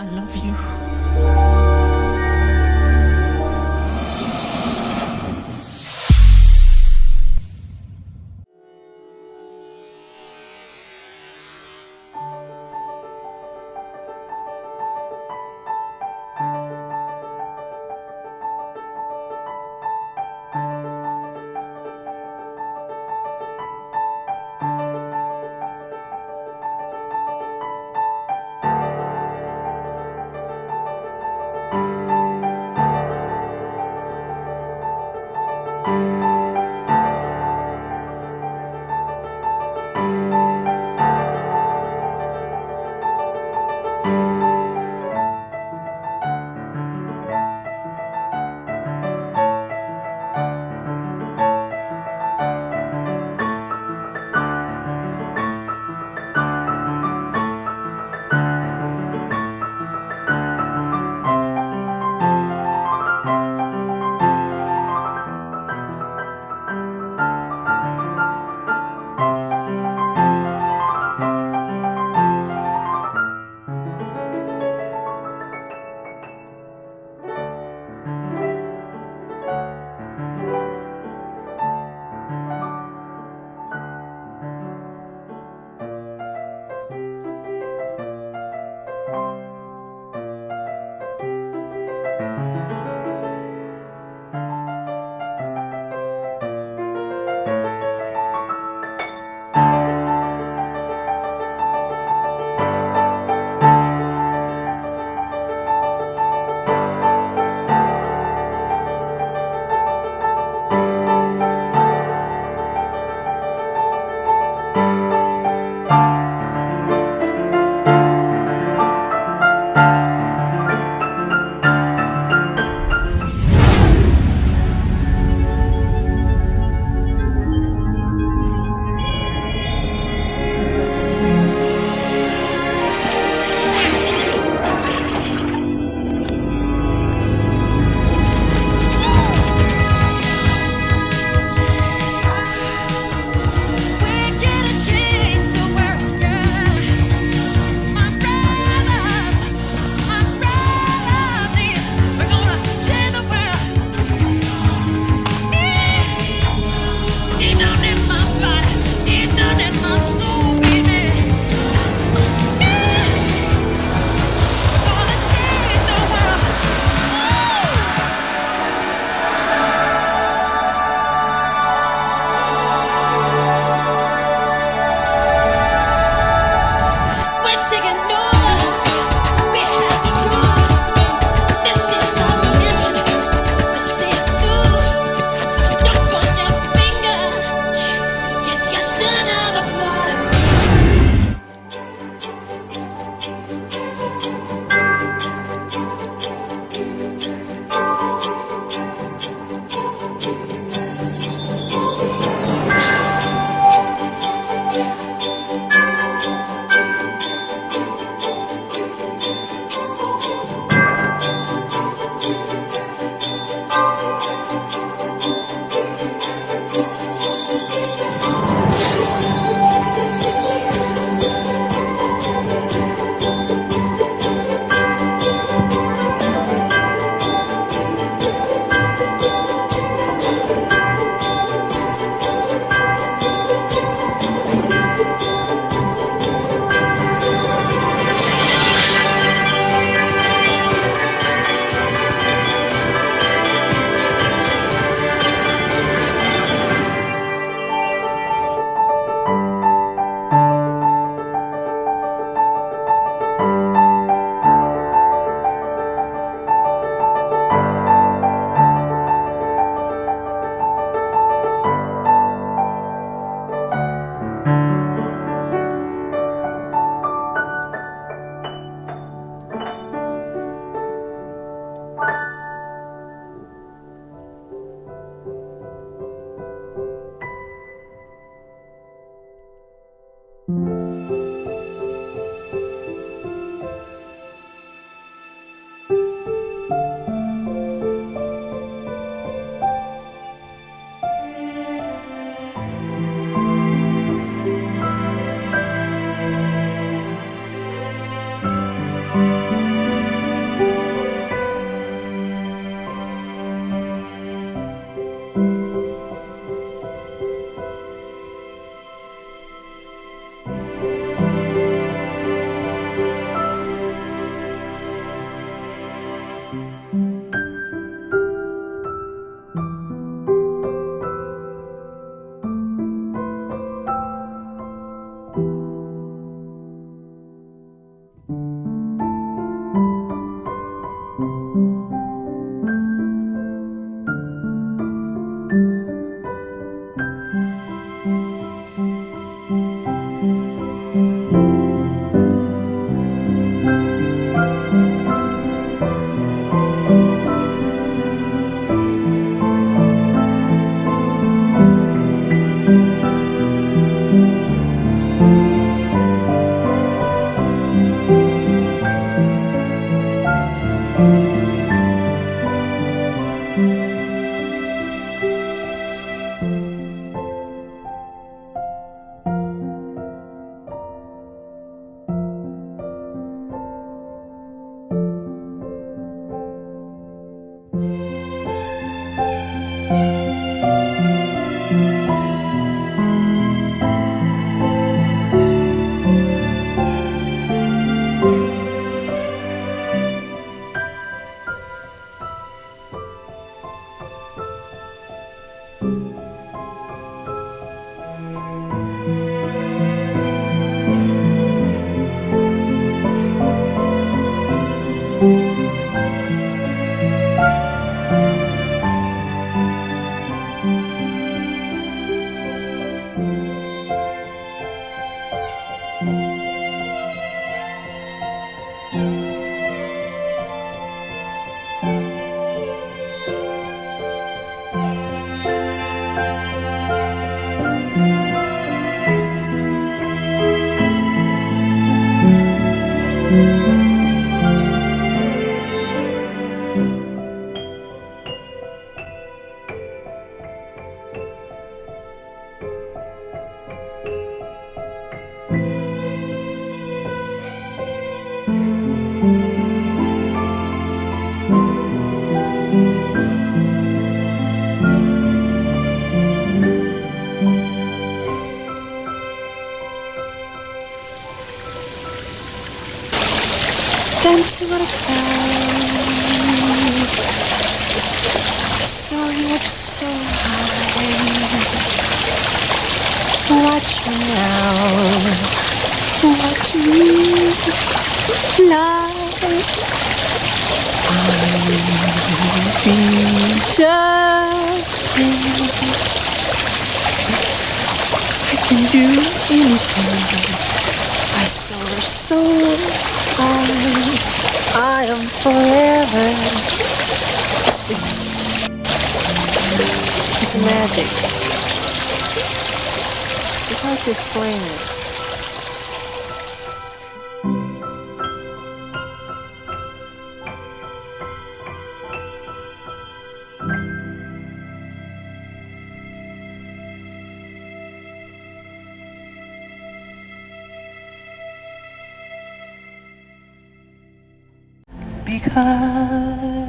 I love you. What about Soaring up so high Watch me now Watch me fly be jumping I can do anything I am forever. It's It's magic. It's hard to explain it because I